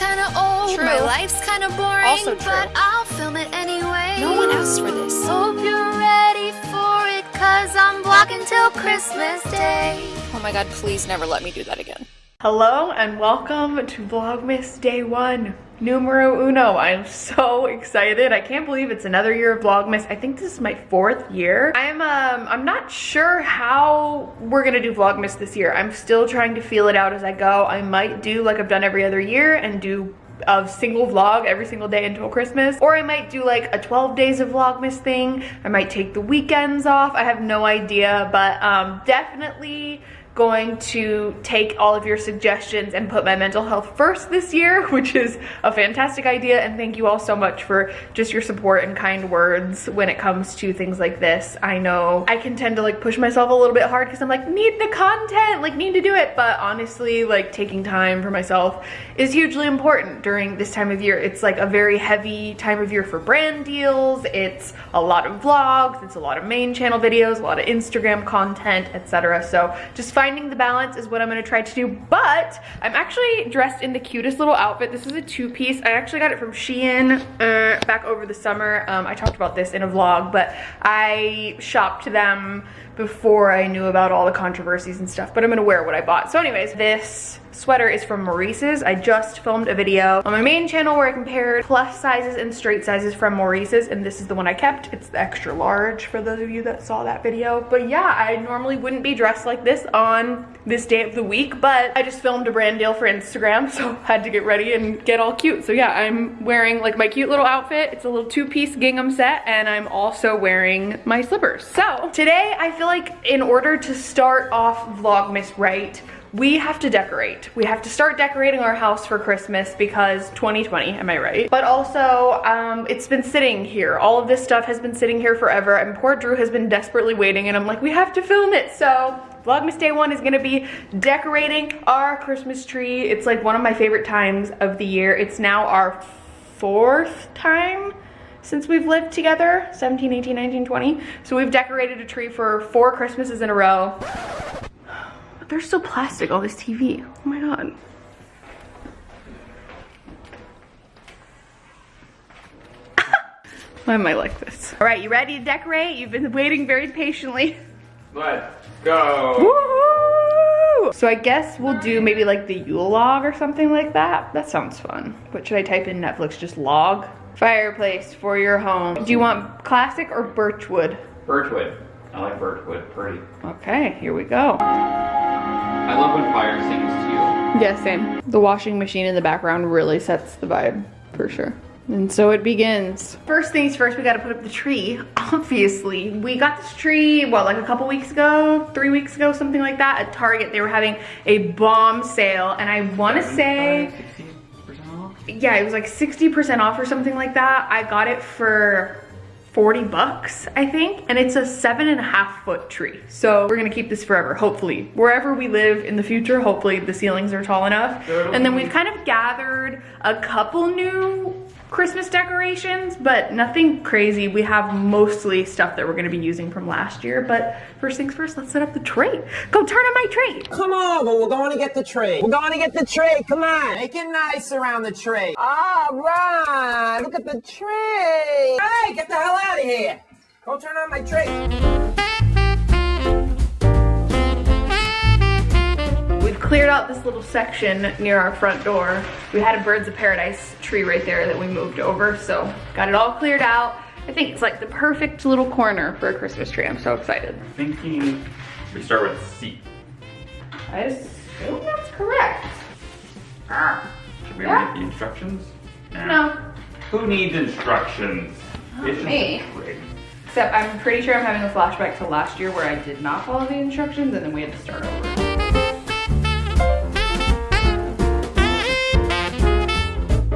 kinda old, True. my life's kinda boring, Also true. but I'll film it anyway. No one asked for this. Hope you're ready for it, cause I'm vlogging till Christmas Day. Oh my god, please never let me do that again. Hello and welcome to Vlogmas Day 1, numero uno. I'm so excited. I can't believe it's another year of Vlogmas. I think this is my fourth year. I'm um I'm not sure how we're gonna do Vlogmas this year. I'm still trying to feel it out as I go. I might do like I've done every other year and do a single vlog every single day until Christmas. Or I might do like a 12 days of Vlogmas thing. I might take the weekends off. I have no idea, but um, definitely going to take all of your suggestions and put my mental health first this year, which is a fantastic idea. And thank you all so much for just your support and kind words when it comes to things like this. I know I can tend to like push myself a little bit hard because I'm like, need the content, like need to do it. But honestly, like taking time for myself is hugely important during this time of year. It's like a very heavy time of year for brand deals. It's a lot of vlogs, it's a lot of main channel videos, a lot of Instagram content, etc. So just finding the balance is what I'm gonna try to do. But I'm actually dressed in the cutest little outfit. This is a two piece. I actually got it from Shein uh, back over the summer. Um, I talked about this in a vlog, but I shopped them before I knew about all the controversies and stuff, but I'm gonna wear what I bought. So anyways, this sweater is from Maurices. I just filmed a video on my main channel where I compared plus sizes and straight sizes from Maurices, and this is the one I kept. It's the extra large for those of you that saw that video. But yeah, I normally wouldn't be dressed like this on this day of the week, but I just filmed a brand deal for Instagram, so had to get ready and get all cute. So yeah, I'm wearing like my cute little outfit. It's a little two-piece gingham set, and I'm also wearing my slippers. So today, I feel like in order to start off Vlogmas right, we have to decorate. We have to start decorating our house for Christmas because 2020, am I right? But also, um, it's been sitting here. All of this stuff has been sitting here forever and poor Drew has been desperately waiting and I'm like, we have to film it. So Vlogmas Day 1 is gonna be decorating our Christmas tree. It's like one of my favorite times of the year. It's now our fourth time since we've lived together 17 18 19 20 so we've decorated a tree for four christmases in a row they're so plastic, all this TV. Oh my god. Why am I like this? All right, you ready to decorate? You've been waiting very patiently. Let's go. So I guess we'll do maybe like the Yule log or something like that. That sounds fun. What should I type in Netflix? Just log? Fireplace for your home. Do you want classic or birchwood? Birchwood. I like birchwood. Pretty. Okay, here we go. I love when fire sings to you. Yeah, same. The washing machine in the background really sets the vibe, for sure. And so it begins. First things first, we gotta put up the tree, obviously. We got this tree, what, like a couple weeks ago? Three weeks ago, something like that, at Target. They were having a bomb sale, and I wanna say, 60% off? Yeah, it was like 60% off or something like that. I got it for 40 bucks, I think. And it's a seven and a half foot tree. So we're gonna keep this forever, hopefully. Wherever we live in the future, hopefully the ceilings are tall enough. And then we've kind of gathered a couple new Christmas decorations, but nothing crazy. We have mostly stuff that we're gonna be using from last year. But first things first, let's set up the tree. Go turn on my tree. Come on, but we're going to get the tree. We're going to get the tree. Come on. Make it nice around the tree. All right. Look at the tree. Hey, get the hell out of here. Go turn on my tree. Cleared out this little section near our front door. We had a Birds of Paradise tree right there that we moved over, so got it all cleared out. I think it's like the perfect little corner for a Christmas tree. I'm so excited. I'm thinking we start with C. I assume that's correct. Ah. Should we Yeah. read the instructions? Nah. No, Who needs instructions? it's just me. except I'm pretty sure I'm having a flashback to last year where I did not follow the instructions and then we had to start over.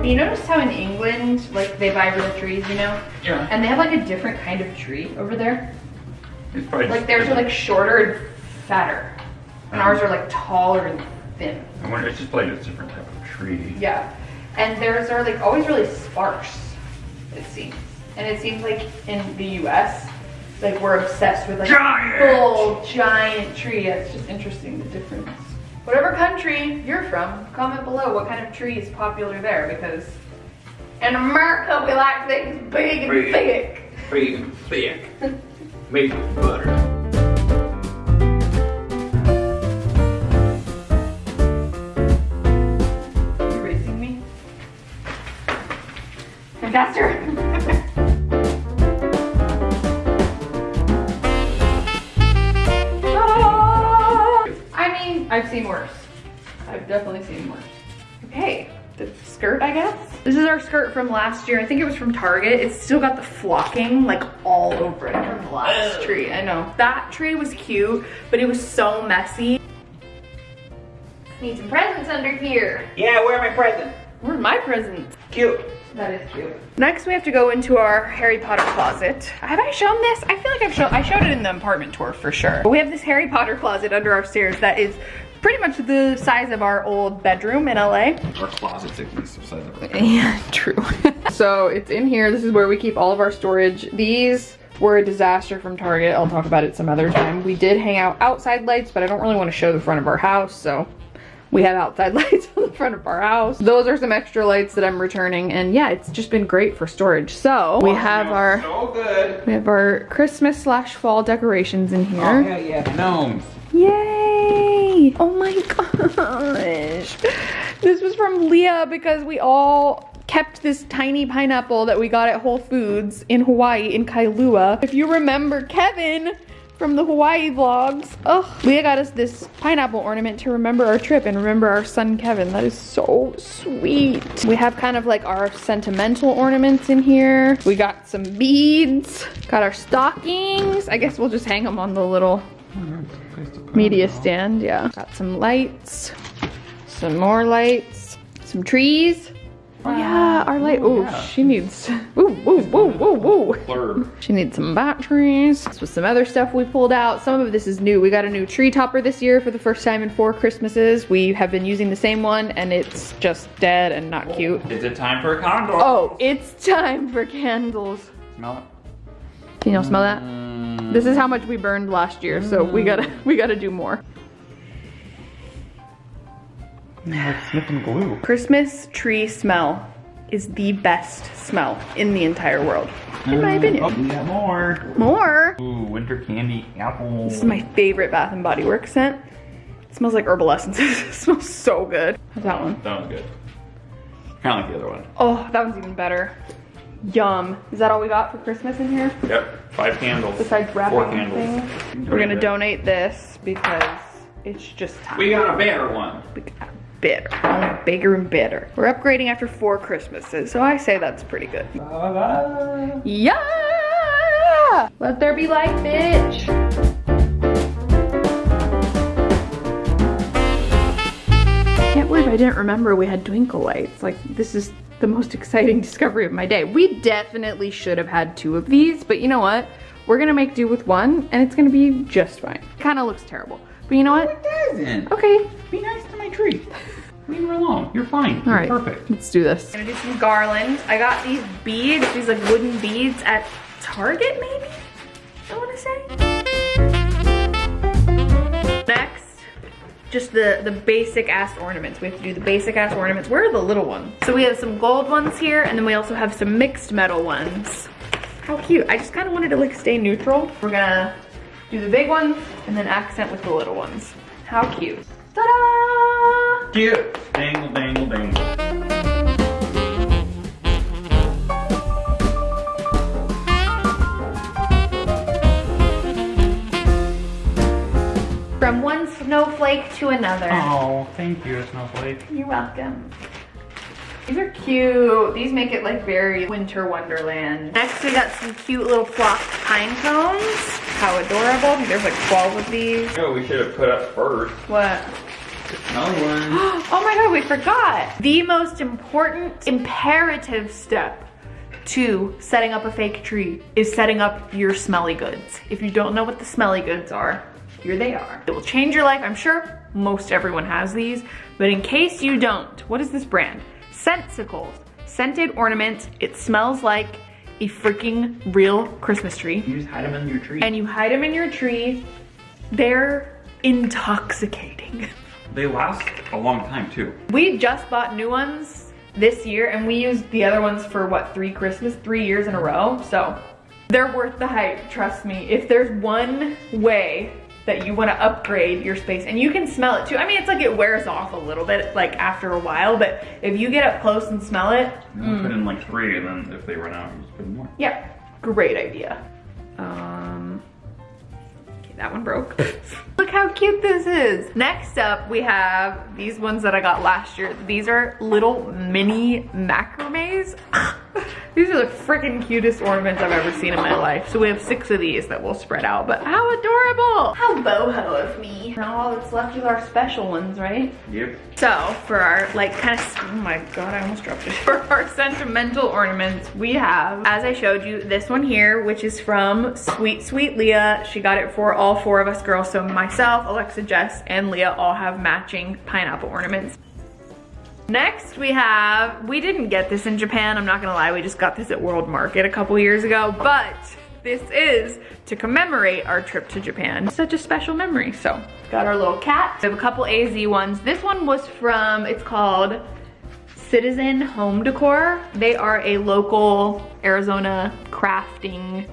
You notice how in England, like they buy real trees, you know? Yeah. And they have like a different kind of tree over there. It's probably Like theirs are like shorter and fatter. And ours are like taller and thin. I wonder, it's just like a different type of tree. Yeah. And theirs are like always really sparse, it seems. And it seems like in the US, like we're obsessed with like Giant! full giant tree. It's just interesting the difference. Whatever country you're from, comment below what kind of tree is popular there because in America we like things big and thick. Big and thick. Made with butter. From last year. I think it was from Target. It's still got the flocking like all over it from the last tree. I know. That tree was cute, but it was so messy. Need some presents under here. Yeah, where are my presents? Where are my presents? Cute. That is cute. Next, we have to go into our Harry Potter closet. Have I shown this? I feel like I've shown, I showed it in the apartment tour for sure. But we have this Harry Potter closet under our stairs that is pretty much the size of our old bedroom in LA. Our closet's at least the size of our Yeah, true. so it's in here. This is where we keep all of our storage. These were a disaster from Target. I'll talk about it some other time. We did hang out outside lights, but I don't really want to show the front of our house, so we have outside lights on the front of our house. Those are some extra lights that I'm returning, and yeah, it's just been great for storage. So we have our So good. we have our Christmas slash fall decorations in here. Oh, yeah, yeah. Gnomes. Yay! Oh my gosh. This was from Leah because we all kept this tiny pineapple that we got at Whole Foods in Hawaii in Kailua. If you remember Kevin from the Hawaii vlogs, oh, Leah got us this pineapple ornament to remember our trip and remember our son Kevin. That is so sweet. We have kind of like our sentimental ornaments in here. We got some beads, got our stockings. I guess we'll just hang them on the little media stand, yeah. Got some lights, some more lights, some trees. Oh yeah, our light, oh, she needs, ooh, ooh, ooh, ooh, ooh. Blurb. She needs some batteries. This was some other stuff we pulled out. Some of this is new. We got a new tree topper this year for the first time in four Christmases. We have been using the same one and it's just dead and not cute. Is it time for a condor? Oh, it's time for candles. Smell it. Can y'all smell that? Mm. This is how much we burned last year, so we mm. gotta we gotta do more. Like sniffing glue. Christmas tree smell is the best smell in the entire world, in my mm, opinion. Oh, we got more. More. Ooh, winter candy apple. This is my favorite Bath and Body Works scent. It smells like herbal essences. it smells so good. How's that one? That one's good. Kind of like the other one. Oh, that one's even better. Yum. Is that all we got for Christmas in here? Yep. Five candles. Besides wrapping Four candles. things? We're gonna donate this because it's just time. We got a better one. bitter. Only bigger and better. We're upgrading after four Christmases, so I say that's pretty good. Yeah! Let there be light, bitch! Can't believe I didn't remember we had twinkle lights. Like, this is the most exciting discovery of my day. We definitely should have had two of these, but you know what? We're gonna make do with one, and it's gonna be just fine. Kinda looks terrible. But you know what? it Doesn't. Okay, Be nice to my tree. Leave her alone. You're fine. All right, Perfect. Let's do this. I'm gonna do some garland. I got these beads, these like wooden beads at Target maybe? I wanna say. Next, just the, the basic ass ornaments. We have to do the basic ass ornaments. Where are the little ones? So we have some gold ones here and then we also have some mixed metal ones. How cute. I just kind of wanted to like stay neutral. We're gonna do the big ones and then accent with the little ones. How cute. Ta-da! Cute. Dangle, dangle, dangle. Snowflake to another. Oh, thank you, Snowflake. You're welcome. These are cute. These make it like very winter wonderland. Next we got some cute little flocked pine cones. How adorable. There's like 12 of these. Oh, we should have put up first. What? Another one. Oh my god, we forgot. The most important imperative step to setting up a fake tree is setting up your smelly goods. If you don't know what the smelly goods are, here they are. It will change your life. I'm sure most everyone has these, but in case you don't, what is this brand? Scentcicles. Scented ornaments. It smells like a freaking real Christmas tree You just hide them in your tree. and you hide them in your tree, they're intoxicating. They last a long time too. We just bought new ones this year and we used the other ones for what, three Christmas, three years in a row. So they're worth the hype, trust me. If there's one way that you want to upgrade your space and you can smell it too. I mean, it's like it wears off a little bit like after a while, but if you get up close and smell it, You put in like three, and then if they run out, you just put in more. yeah, great idea. Um, okay, that one broke. Look how cute this is. Next up, we have these ones that I got last year. These are little mini macrames. these are the freaking cutest ornaments I've ever seen in my life. So we have six of these that we'll spread out, but how adorable. How boho of me. Now all that's left is our special ones, right? Yep. So for our like kind of, oh my God, I almost dropped it. For our sentimental ornaments, we have, as I showed you, this one here, which is from Sweet Sweet Leah. She got it for all four of us girls. So myself, Alexa, Jess, and Leah all have matching pineapple ornaments. Next we have, we didn't get this in Japan, I'm not gonna lie, we just got this at World Market a couple years ago, but this is to commemorate our trip to Japan. Such a special memory, so. Got our little cat. We have a couple AZ ones. This one was from, it's called Citizen Home Decor. They are a local Arizona crafting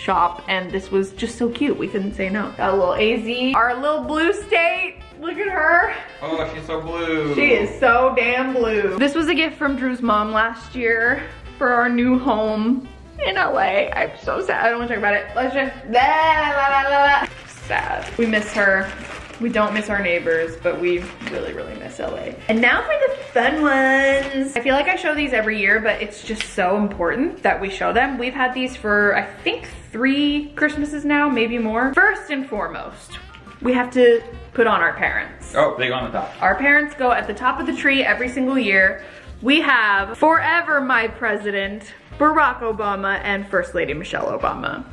shop and this was just so cute. We couldn't say no. Got a little AZ. Our little blue state. Look at her. Oh, she's so blue. She is so damn blue. This was a gift from Drew's mom last year for our new home in LA. I'm so sad. I don't want to talk about it. Let's just la, la, la, la, la. sad. We miss her. We don't miss our neighbors, but we really, really miss LA. And now for the fun ones. I feel like I show these every year, but it's just so important that we show them. We've had these for, I think, three Christmases now, maybe more. First and foremost, we have to put on our parents. Oh, they go on the top. Our parents go at the top of the tree every single year. We have forever my president, Barack Obama, and First Lady Michelle Obama.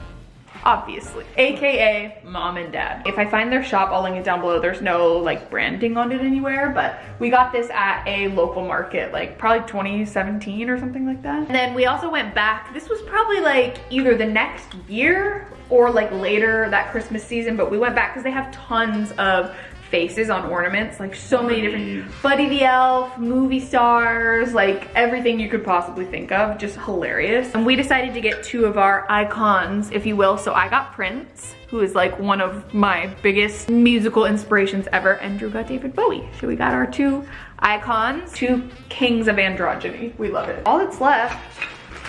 Obviously, AKA mom and dad. If I find their shop, I'll link it down below. There's no like branding on it anywhere, but we got this at a local market, like probably 2017 or something like that. And then we also went back. This was probably like either the next year or like later that Christmas season, but we went back because they have tons of faces on ornaments, like so many different, Buddy the Elf, movie stars, like everything you could possibly think of, just hilarious. And we decided to get two of our icons, if you will. So I got Prince, who is like one of my biggest musical inspirations ever, and Drew got David Bowie. So we got our two icons, two kings of androgyny. We love it. All that's left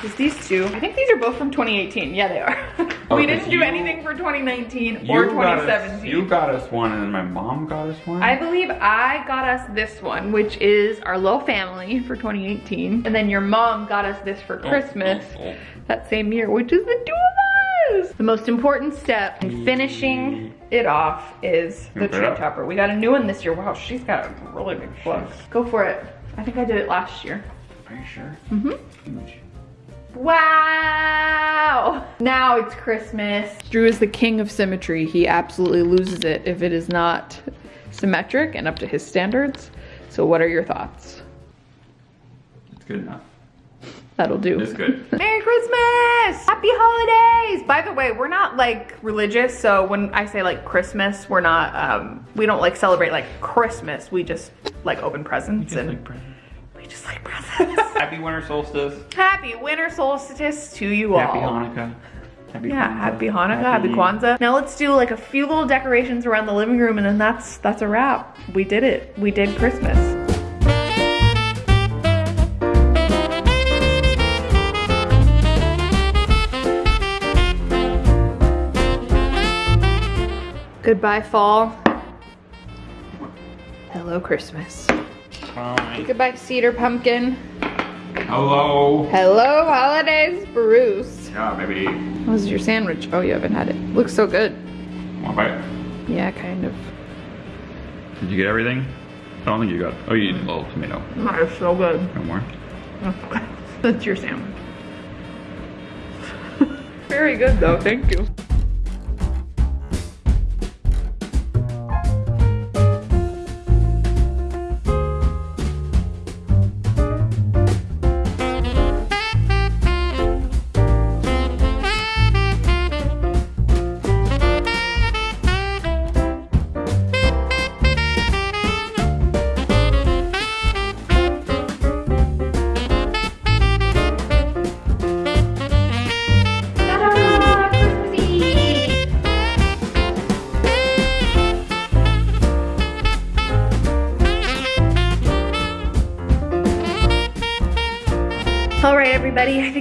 is these two. I think these are both from 2018. Yeah, they are. we didn't do you- anything for 2019 or You got us- 2017. you got us one, and then my mom got us one. I believe I got us this one, which is our little family for 2018. And then your mom got us this for Christmas oh, oh. that same year, which is the two of us. The most important step in finishing it off is the tree topper. We got a new one this year. Wow, she's got a really big flux. Go for it. I think I did it last year. Are you sure? Mm-hmm. Huge. Wow! Now it's Christmas. Drew is the king of symmetry. He absolutely loses it if it is not symmetric and up to his standards. So what are your thoughts? It's good enough. That'll do. It's good. Merry Christmas! Happy holidays! By the way, we're not like religious, so when I say like Christmas, we're not, um, we don't like celebrate like Christmas. We just like open presents Just and like presents. We just like presents. Happy winter solstice. Happy winter solstice to you all. Happy Hanukkah. Happy Yeah, happy Hanukkah, happy Kwanzaa. Now let's do like a few little decorations around the living room and then that's that's a wrap. We did it. We did Christmas. Goodbye fall. Hello Christmas. Hi. Goodbye cedar pumpkin. Hello. Hello holidays Bruce. Yeah, baby. How's your sandwich? Oh, you haven't had it. Looks so good. Want to bite? Yeah, kind of. Did you get everything? I don't think you got. Oh, you need a little tomato. That is so good. No more. That's your sandwich. Very good though, thank you.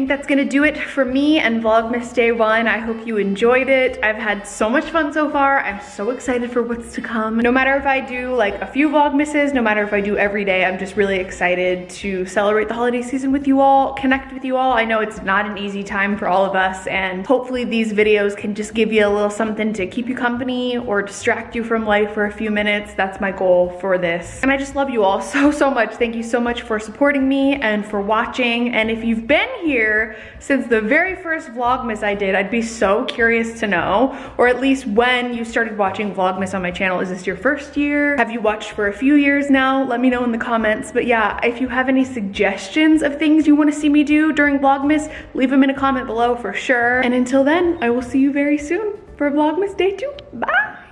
Think that's gonna do it for me and Vlogmas Day 1. I hope you enjoyed it. I've had so much fun so far. I'm so excited for what's to come. No matter if I do like a few Vlogmases, no matter if I do every day, I'm just really excited to celebrate the holiday season with you all, connect with you all. I know it's not an easy time for all of us, and hopefully these videos can just give you a little something to keep you company or distract you from life for a few minutes. That's my goal for this. And I just love you all so, so much. Thank you so much for supporting me and for watching. And if you've been here since the very first Vlogmas I did, I'd be so curious to know, or at least when you started watching Vlogmas on my channel. Is this your first year? Have you watched for a few years now? Let me know in the comments. But yeah, if you have any suggestions of things you wanna see me do during Vlogmas, leave them in a comment below for sure. And until then, I will see you very soon for Vlogmas Day 2. Bye!